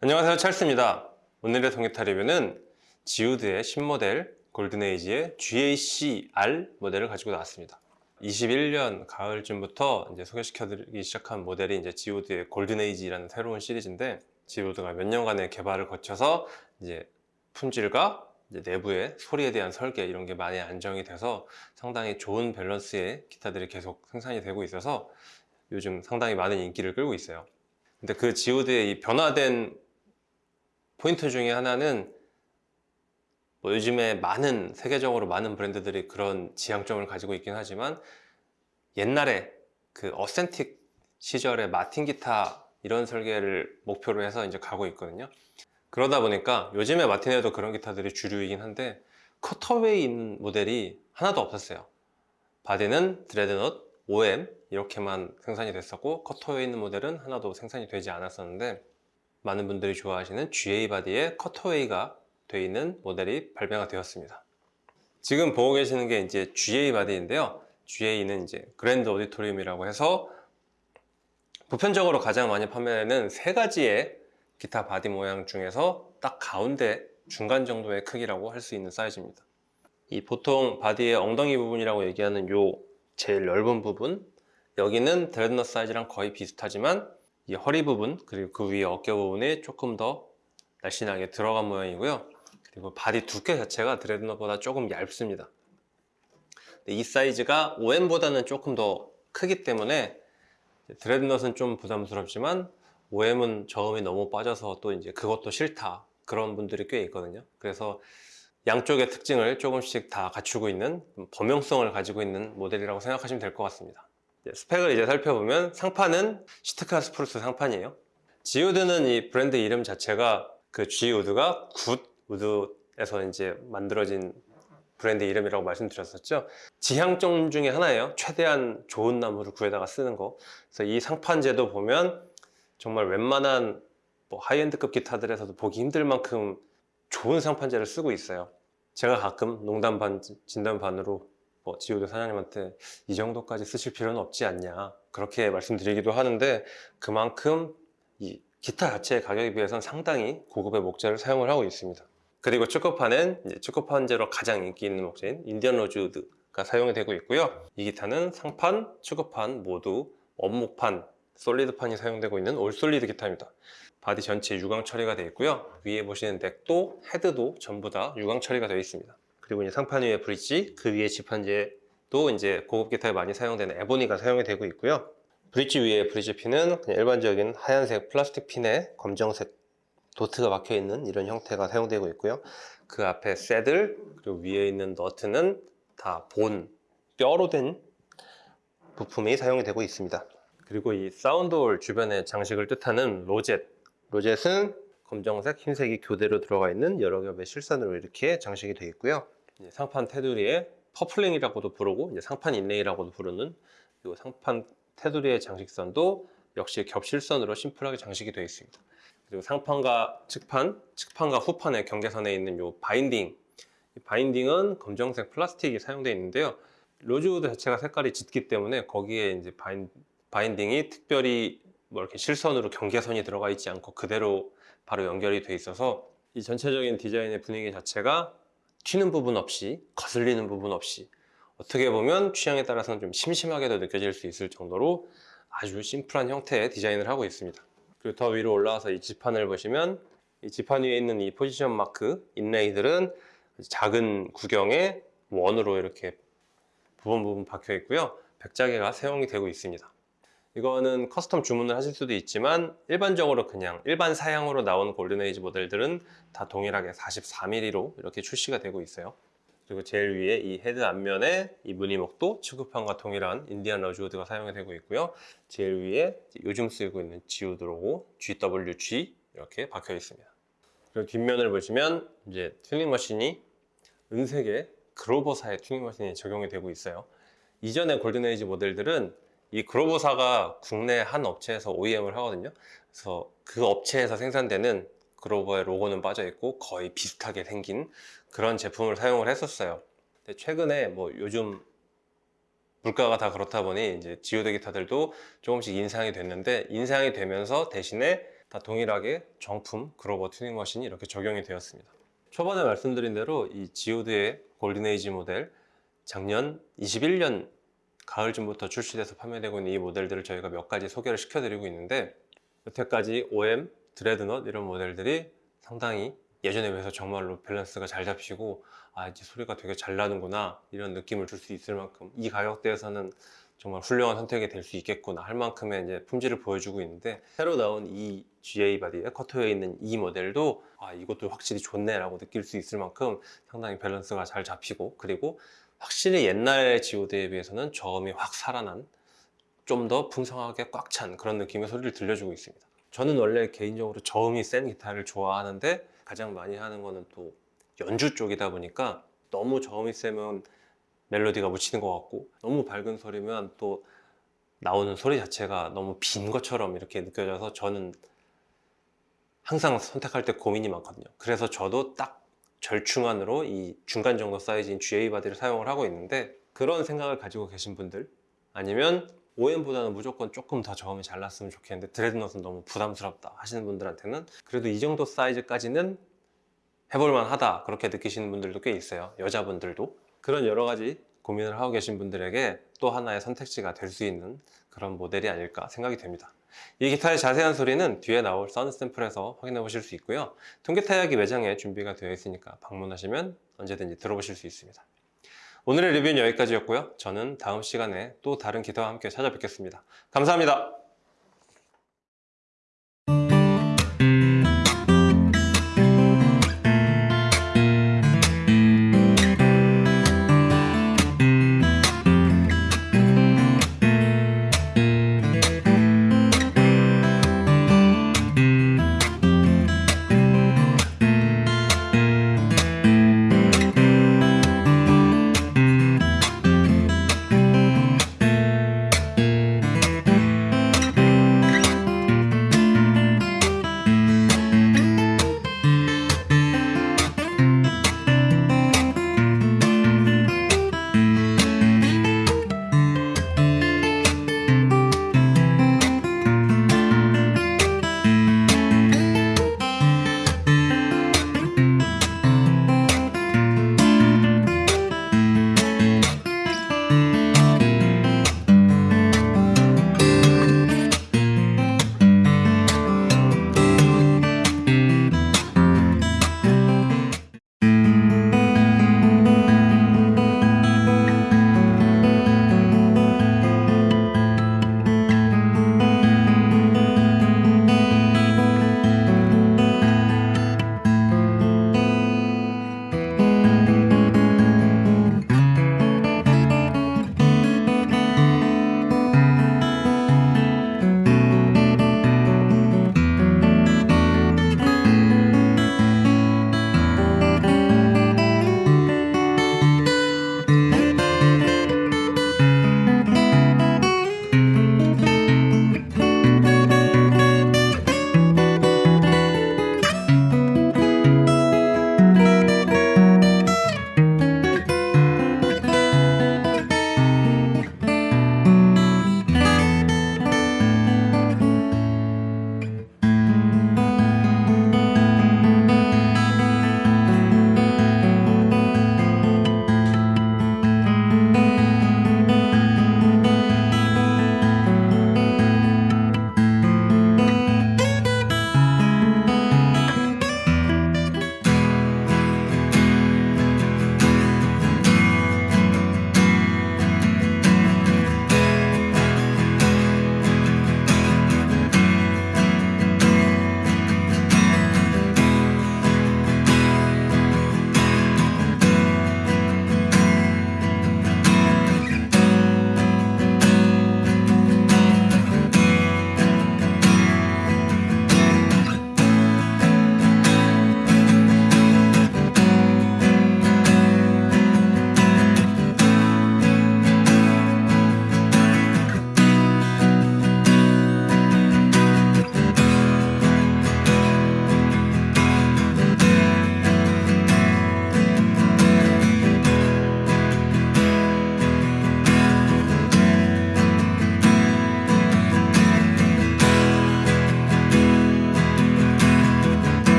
안녕하세요 찰스입니다. 오늘의 통기타 리뷰는 지우드의 신모델 골든에이지의 GAC-R 모델을 가지고 나왔습니다. 21년 가을쯤부터 이제 소개시켜드리기 시작한 모델이 이제 지우드의 골든에이지라는 새로운 시리즈인데 지우드가 몇 년간의 개발을 거쳐서 이제 품질과 이제 내부의 소리에 대한 설계 이런 게 많이 안정이 돼서 상당히 좋은 밸런스의 기타들이 계속 생산이 되고 있어서 요즘 상당히 많은 인기를 끌고 있어요. 근데 그 지오드의 이 변화된 포인트 중에 하나는 뭐 요즘에 많은 세계적으로 많은 브랜드들이 그런 지향점을 가지고 있긴 하지만 옛날에 그 어센틱 시절의 마틴 기타 이런 설계를 목표로 해서 이제 가고 있거든요. 그러다 보니까 요즘에 마틴에도 그런 기타들이 주류이긴 한데 커터웨이 모델이 하나도 없었어요. 바디는 dreadnought, OM 이렇게만 생산이 됐었고 cutaway 모델은 하나도 생산이 되지 않았었는데 많은 분들이 좋아하시는 GA 바디에 cutaway가 되어 있는 모델이 발매가 되었습니다. 지금 보고 계시는 게 이제 GA 바디인데요. GA는 이제 grand auditorium이라고 해서 보편적으로 가장 많이 판매되는 세 가지의 기타 바디 모양 중에서 딱 가운데 중간 정도의 크기라고 할 수 있는 사이즈입니다. 이 보통 바디의 엉덩이 부분이라고 얘기하는 요 제일 넓은 부분 여기는 dreadnought 사이즈랑 거의 비슷하지만 이 허리 부분 그리고 그 위에 어깨 부분이 조금 더 날씬하게 들어간 모양이고요. 그리고 바디 두께 자체가 dreadnought보다 조금 얇습니다. 이 사이즈가 OM보다는 조금 더 크기 때문에 dreadnought은 좀 부담스럽지만 OM은 저음이 너무 빠져서 또 이제 그것도 싫다. 그런 분들이 꽤 있거든요. 그래서 양쪽의 특징을 조금씩 다 갖추고 있는 범용성을 가지고 있는 모델이라고 생각하시면 될 것 같습니다 스펙을 이제 살펴보면 상판은 Sitka spruce 상판이에요. 지우드는 이 브랜드 이름 자체가 그 G우드가 good wood에서 이제 만들어진 브랜드 이름이라고 말씀드렸었죠. 지향점 중에 하나예요. 최대한 좋은 나무를 구해다가 쓰는 거. 그래서 이 상판재도 보면 정말 웬만한 뭐 high-end급 기타들에서도 보기 힘들 만큼 좋은 상판재를 쓰고 있어요. 제가 가끔 농담 반 진담 반으로 뭐 지우드 사장님한테 이 정도까지 쓰실 필요는 없지 않냐? 그렇게 말씀드리기도 하는데 그만큼 이 기타 자체의 가격에 비해서는 상당히 고급의 목재를 사용을 하고 있습니다. 그리고 측후판은 측후판재로 가장 인기 있는 목재인 Indian rosewood가 사용이 되고 있고요. 이 기타는 상판, 측후판 모두 원목판, solid판이 사용되고 있는 all solid 기타입니다. 바디 전체 유광 처리가 되어 있고요. 위에 보시는 neck도 헤드도 전부 다 유광 처리가 되어 있습니다 그리고 이제 상판 위에 브릿지 그 위에 지판재도 이제 고급 기타에 많이 사용되는 ebony가 사용이 되고 있고요. 브릿지 위에 브릿지 핀은 그냥 일반적인 하얀색 플라스틱 핀에 검정색 dot가 박혀 있는 이런 형태가 사용되고 있고요. 그 앞에 saddle 그리고 위에 있는 너트는 다 bone 뼈로 된 부품이 사용이 되고 있습니다. 그리고 이 sound hole 주변에 장식을 뜻하는 rosette. rosette은 검정색, 흰색이 교대로 들어가 있는 여러 겹의 실선으로 이렇게 장식이 되어 있고요 상판 테두리에 purfling이라고도 부르고 상판 inlay라고도 부르는 이 상판 테두리의 장식선도 역시 겹실선으로 심플하게 장식이 되어 있습니다. 그리고 상판과 측판, 측판과 후판의 경계선에 있는 이 binding. 이 binding은 검정색 플라스틱이 사용되어 있는데요. 로즈우드 자체가 색깔이 짙기 때문에 거기에 이제 바인, binding이 특별히 뭐 이렇게 실선으로 경계선이 들어가 있지 않고 그대로 바로 연결이 돼 있어서 이 전체적인 디자인의 분위기 자체가 튀는 부분 없이 거슬리는 부분 없이 어떻게 보면 취향에 따라서는 좀 심심하게도 느껴질 수 있을 정도로 아주 심플한 형태의 디자인을 하고 있습니다. 그리고 더 위로 올라와서 이 지판을 보시면 이 지판 위에 있는 이 포지션 마크 inlay들은 작은 구경의 원으로 이렇게 부분 부분 박혀 있고요. 백자개가 사용이 되고 있습니다 이거는 custom 주문을 하실 수도 있지만 일반적으로 그냥 일반 사양으로 나온 골든에이지 모델들은 다 동일하게 44mm로 이렇게 출시가 되고 있어요. 그리고 제일 위에 이 헤드 앞면에 이 무늬목도 측후판과 동일한 Indian rosewood가 사용이 되고 있고요. 제일 위에 요즘 쓰이고 있는 지우드 로고 GWG 이렇게 박혀 있습니다. 그리고 뒷면을 보시면 이제 튜닝 머신이 은색의 그로버사의 튜닝 머신이 적용이 되고 있어요. 이전의 골든에이지 모델들은 이 그로버사가 국내 한 업체에서 OEM을 하거든요 그래서 그 업체에서 생산되는 그로버의 로고는 빠져 있고 거의 비슷하게 생긴 그런 제품을 사용을 했었어요 근데 최근에 뭐 요즘 물가가 다 그렇다 보니 이제 지오드 기타들도 조금씩 인상이 됐는데 인상이 되면서 대신에 다 동일하게 정품 그로버 튜닝 머신이 이렇게 적용이 되었습니다. 초반에 말씀드린 대로 이 지오드의 골든에이지 모델 작년 21년 가을쯤부터 출시돼서 판매되고 있는 이 모델들을 저희가 몇 가지 소개를 시켜드리고 있는데 여태까지 OM, dreadnought 이런 모델들이 상당히 예전에 비해서 정말로 밸런스가 잘 잡히고 아 이제 소리가 되게 잘 나는구나 이런 느낌을 줄 수 있을 만큼 이 가격대에서는 정말 훌륭한 선택이 될 수 있겠구나 할 만큼의 이제 품질을 보여주고 있는데 새로 나온 이 GA 바디에 cutaway 있는 이 모델도 아 이것도 확실히 좋네 라고 느낄 수 있을 만큼 상당히 밸런스가 잘 잡히고 그리고 확실히 옛날 지오드에 비해서는 저음이 확 살아난 좀 더 풍성하게 꽉 찬 그런 느낌의 소리를 들려주고 있습니다. 저는 원래 개인적으로 저음이 센 기타를 좋아하는데 가장 많이 하는 거는 또 연주 쪽이다 보니까 너무 저음이 세면 멜로디가 묻히는 것 같고 너무 밝은 소리면 또 나오는 소리 자체가 너무 빈 것처럼 이렇게 느껴져서 저는 항상 선택할 때 고민이 많거든요. 그래서 저도 딱 절충안으로 이 중간 정도 사이즈인 GA 바디를 사용을 하고 있는데 그런 생각을 가지고 계신 분들 아니면 OM보다는 무조건 조금 더 저음이 잘 났으면 좋겠는데 dreadnought은 너무 부담스럽다 하시는 분들한테는 그래도 이 정도 사이즈까지는 해볼만 하다 그렇게 느끼시는 분들도 꽤 있어요. 여자분들도. 그런 여러 가지 고민을 하고 계신 분들에게 또 하나의 선택지가 될 수 있는 그런 모델이 아닐까 생각이 됩니다 이 기타의 자세한 소리는 뒤에 나올 사운드 샘플에서 확인해 보실 수 있고요. 통기타 이야기 매장에 준비가 되어 있으니까 방문하시면 언제든지 들어보실 수 있습니다. 오늘의 리뷰는 여기까지였고요. 저는 다음 시간에 또 다른 기타와 함께 찾아뵙겠습니다. 감사합니다